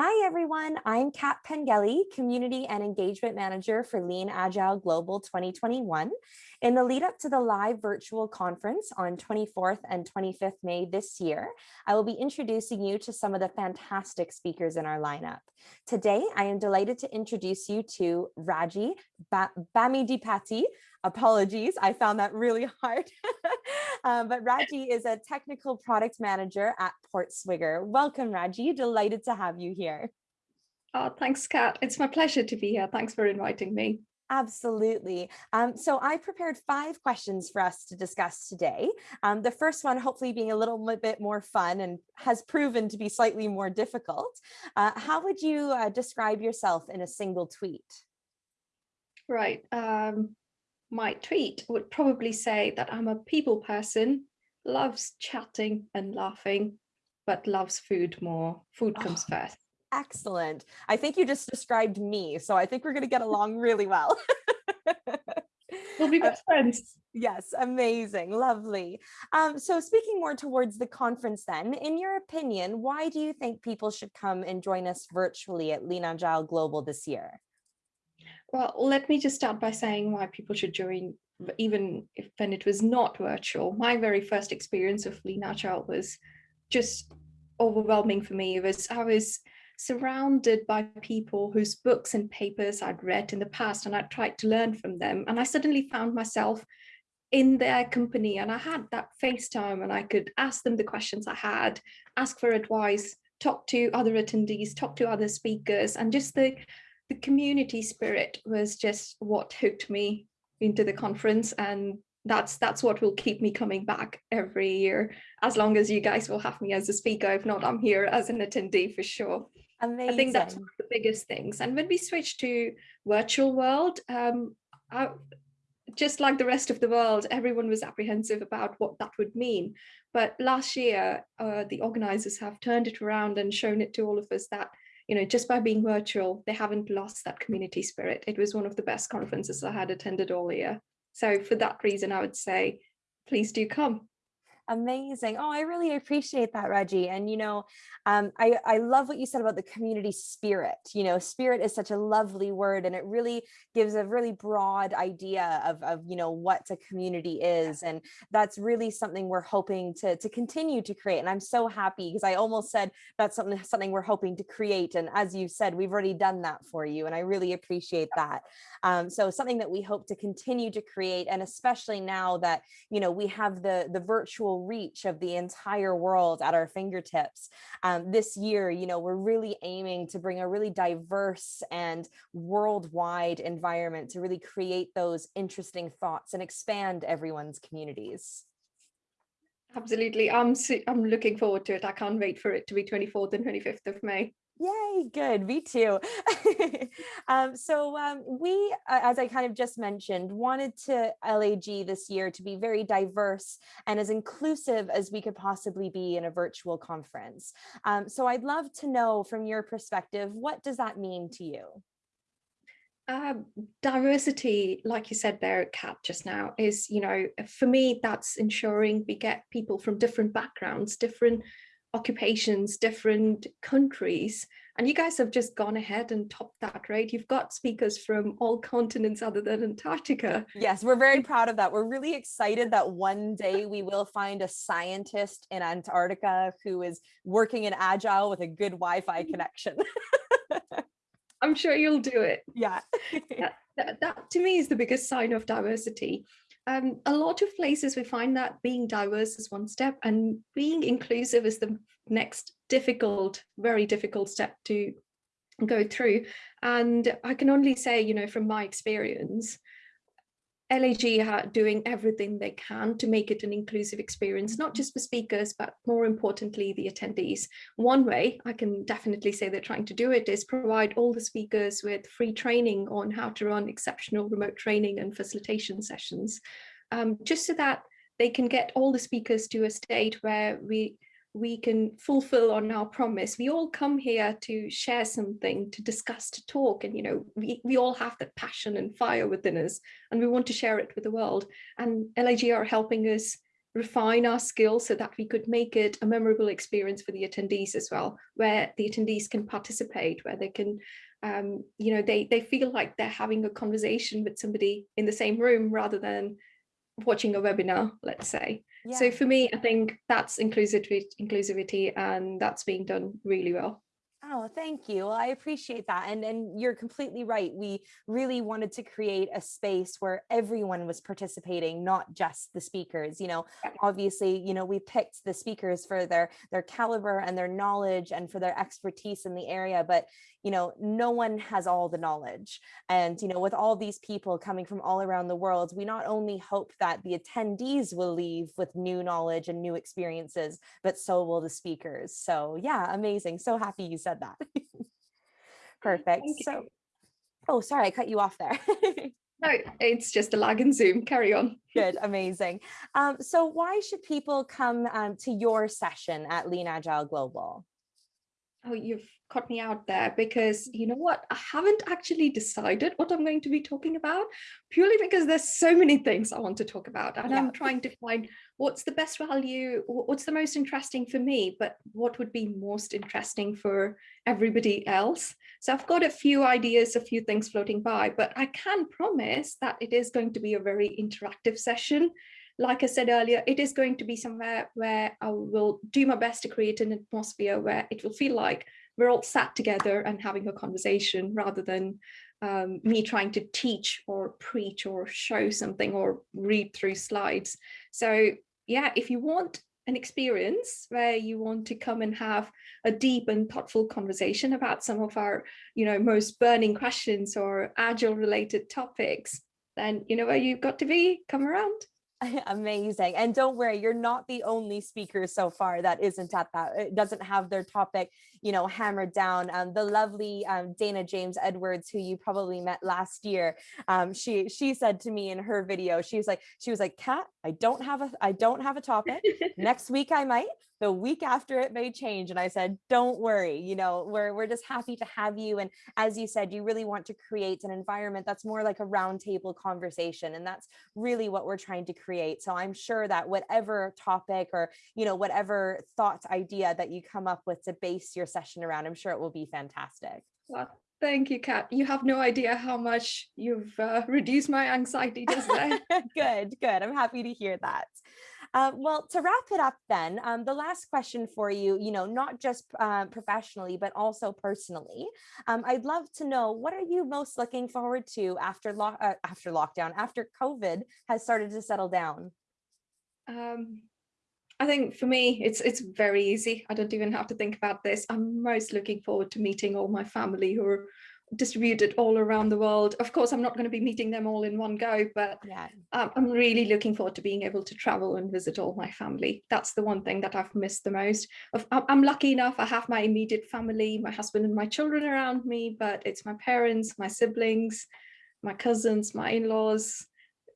Hi, everyone. I'm Kat Pengelly, Community and Engagement Manager for Lean Agile Global 2021. In the lead up to the live virtual conference on 24th and 25th May this year, I will be introducing you to some of the fantastic speakers in our lineup. Today, I am delighted to introduce you to Raji Bami Bamidipati, apologies, I found that really hard. um, but Raji is a technical product manager at Portswigger. Welcome, Raji. Delighted to have you here. Oh, thanks, Kat. It's my pleasure to be here. Thanks for inviting me. Absolutely. Um, so I prepared five questions for us to discuss today. Um, the first one, hopefully being a little bit more fun and has proven to be slightly more difficult. Uh, how would you uh, describe yourself in a single tweet? Right. Um, my tweet would probably say that I'm a people person, loves chatting and laughing, but loves food more. Food oh, comes first. Excellent. I think you just described me, so I think we're going to get along really well. we'll be best friends. Yes, amazing, lovely. Um, so speaking more towards the conference then, in your opinion, why do you think people should come and join us virtually at Lean Agile Global this year? Well, let me just start by saying why people should join, even if when it was not virtual. My very first experience of Lean Agile was just overwhelming for me. It was I was surrounded by people whose books and papers I'd read in the past and I tried to learn from them. And I suddenly found myself in their company and I had that FaceTime and I could ask them the questions I had, ask for advice, talk to other attendees, talk to other speakers and just the the community spirit was just what hooked me into the conference and that's that's what will keep me coming back every year as long as you guys will have me as a speaker. If not i'm here as an attendee for sure. Amazing. i think that's one of the biggest things. And when we switch to virtual world um I, just like the rest of the world everyone was apprehensive about what that would mean. But last year uh, the organizers have turned it around and shown it to all of us that you know, just by being virtual, they haven't lost that community spirit. It was one of the best conferences I had attended all year. So for that reason, I would say, please do come. Amazing. Oh, I really appreciate that, Raji. And, you know, um, I, I love what you said about the community spirit. You know, spirit is such a lovely word and it really gives a really broad idea of, of you know, what a community is. And that's really something we're hoping to, to continue to create. And I'm so happy because I almost said that's something, something we're hoping to create. And as you said, we've already done that for you. And I really appreciate that. Um, so something that we hope to continue to create. And especially now that, you know, we have the, the virtual reach of the entire world at our fingertips. Um, this year, you know, we're really aiming to bring a really diverse and worldwide environment to really create those interesting thoughts and expand everyone's communities. Absolutely. I'm, I'm looking forward to it. I can't wait for it to be 24th and 25th of May. Yay, good, me too. um, so um, we, as I kind of just mentioned, wanted to LAG this year to be very diverse and as inclusive as we could possibly be in a virtual conference. Um, so I'd love to know from your perspective, what does that mean to you? Uh, diversity, like you said there, at Kat just now, is, you know, for me, that's ensuring we get people from different backgrounds, different occupations, different countries. And you guys have just gone ahead and topped that, right? You've got speakers from all continents other than Antarctica. Yes, we're very proud of that. We're really excited that one day we will find a scientist in Antarctica who is working in Agile with a good Wi-Fi mm. connection. I'm sure you'll do it. Yeah. that, that, that to me is the biggest sign of diversity um, a lot of places we find that being diverse is one step and being inclusive is the next difficult, very difficult step to go through. And I can only say, you know, from my experience, LAG are doing everything they can to make it an inclusive experience, not just for speakers, but more importantly, the attendees. One way I can definitely say they're trying to do it is provide all the speakers with free training on how to run exceptional remote training and facilitation sessions, um, just so that they can get all the speakers to a state where we we can fulfill on our promise. We all come here to share something, to discuss, to talk, and you know, we, we all have that passion and fire within us, and we want to share it with the world. And LAG are helping us refine our skills so that we could make it a memorable experience for the attendees as well, where the attendees can participate, where they can, um, you know, they, they feel like they're having a conversation with somebody in the same room rather than watching a webinar, let's say. Yeah. So for me, I think that's inclusivity, inclusivity and that's being done really well. Oh, thank you. Well, I appreciate that. And, and you're completely right. We really wanted to create a space where everyone was participating, not just the speakers. You know, obviously, you know, we picked the speakers for their, their caliber and their knowledge and for their expertise in the area, but, you know, no one has all the knowledge. And, you know, with all these people coming from all around the world, we not only hope that the attendees will leave with new knowledge and new experiences, but so will the speakers. So yeah, amazing. So happy you said that. Perfect. So, oh, sorry, I cut you off there. no, it's just a lag in Zoom. Carry on. Good, amazing. Um, so why should people come um, to your session at Lean Agile Global? Oh, you've caught me out there because you know what? I haven't actually decided what I'm going to be talking about purely because there's so many things I want to talk about and yeah. I'm trying to find what's the best value what's the most interesting for me but what would be most interesting for everybody else? So I've got a few ideas a few things floating by but I can promise that it is going to be a very interactive session like I said earlier, it is going to be somewhere where I will do my best to create an atmosphere where it will feel like we're all sat together and having a conversation rather than um, me trying to teach or preach or show something or read through slides. So yeah, if you want an experience where you want to come and have a deep and thoughtful conversation about some of our, you know, most burning questions or agile related topics, then you know where you've got to be, come around. Amazing. And don't worry, you're not the only speaker so far that isn't at that, it doesn't have their topic, you know, hammered down. Um, the lovely um, Dana James Edwards, who you probably met last year, um, she she said to me in her video, she was like, she was like, Kat, I don't have a, I don't have a topic. Next week I might, the week after it may change. And I said, don't worry, you know, we're, we're just happy to have you. And as you said, you really want to create an environment that's more like a roundtable conversation. And that's really what we're trying to create. So I'm sure that whatever topic or, you know, whatever thought idea that you come up with to base your session around, I'm sure it will be fantastic. Well, Thank you, Kat. You have no idea how much you've uh, reduced my anxiety just there. good, good. I'm happy to hear that. Uh, well, to wrap it up then, um, the last question for you, you know, not just uh, professionally, but also personally, um, I'd love to know what are you most looking forward to after, lo uh, after lockdown, after COVID has started to settle down? Um, I think for me, it's it's very easy. I don't even have to think about this. I'm most looking forward to meeting all my family who are distributed all around the world. Of course, I'm not going to be meeting them all in one go, but yeah. um, I'm really looking forward to being able to travel and visit all my family. That's the one thing that I've missed the most. I'm lucky enough, I have my immediate family, my husband and my children around me, but it's my parents, my siblings, my cousins, my in-laws.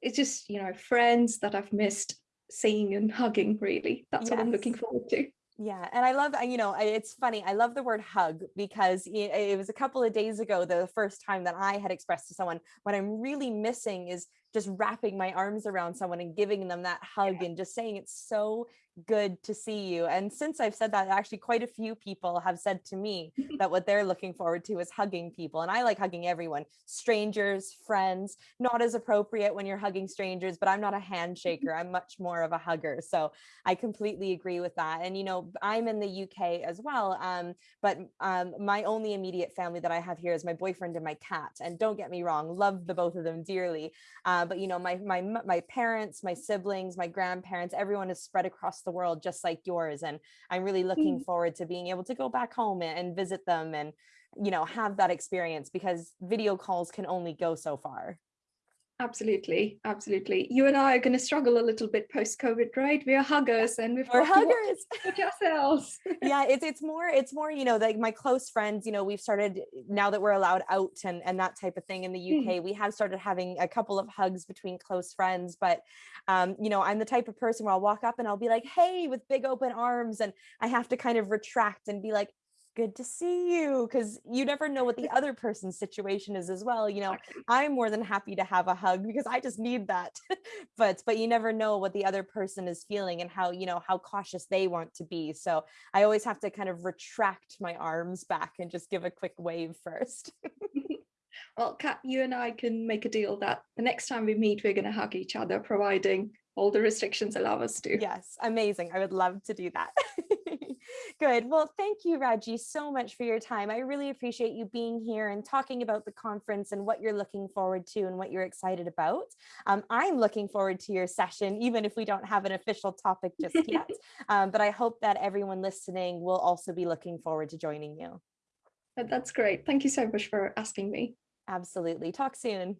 It's just, you know, friends that I've missed seeing and hugging, really. That's yes. what I'm looking forward to. Yeah, and I love, you know, it's funny. I love the word hug because it was a couple of days ago, the first time that I had expressed to someone what I'm really missing is just wrapping my arms around someone and giving them that hug yeah. and just saying it's so good to see you. And since I've said that, actually quite a few people have said to me that what they're looking forward to is hugging people. And I like hugging everyone, strangers, friends, not as appropriate when you're hugging strangers, but I'm not a handshaker. I'm much more of a hugger. So I completely agree with that. And, you know, I'm in the UK as well. Um, but um, my only immediate family that I have here is my boyfriend and my cat. And don't get me wrong, love the both of them dearly. Um, but, you know, my, my, my parents, my siblings, my grandparents, everyone is spread across the world just like yours and i'm really looking mm. forward to being able to go back home and visit them and you know have that experience because video calls can only go so far Absolutely, absolutely. You and I are going to struggle a little bit post COVID, right? We are huggers, and we've we're huggers ourselves. yeah, it's it's more it's more you know like my close friends. You know, we've started now that we're allowed out and and that type of thing in the UK. Mm. We have started having a couple of hugs between close friends, but um, you know, I'm the type of person where I'll walk up and I'll be like, "Hey," with big open arms, and I have to kind of retract and be like, Good to see you because you never know what the other person's situation is as well. You know, I'm more than happy to have a hug because I just need that. but but you never know what the other person is feeling and how, you know, how cautious they want to be. So I always have to kind of retract my arms back and just give a quick wave first. Well, Kat, you and I can make a deal that the next time we meet, we're going to hug each other, providing all the restrictions allow us to. Yes, amazing. I would love to do that. Good. Well, thank you, Raji, so much for your time. I really appreciate you being here and talking about the conference and what you're looking forward to and what you're excited about. Um, I'm looking forward to your session, even if we don't have an official topic just yet. Um, but I hope that everyone listening will also be looking forward to joining you. That's great. Thank you so much for asking me. Absolutely. Talk soon.